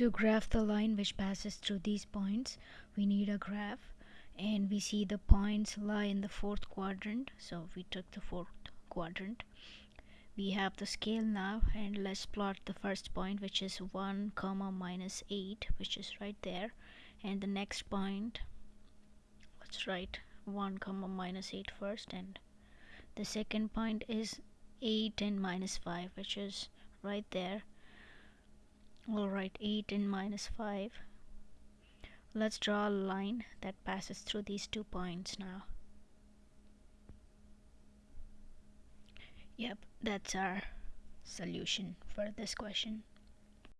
to graph the line which passes through these points. We need a graph and we see the points lie in the fourth quadrant. So we took the fourth quadrant. We have the scale now and let's plot the first point which is 1 comma minus 8 which is right there. And the next point let's write 1 comma minus 8 first. And the second point is 8 and minus 5 which is right there alright 8 and minus 5 let's draw a line that passes through these two points now. Yep that's our solution for this question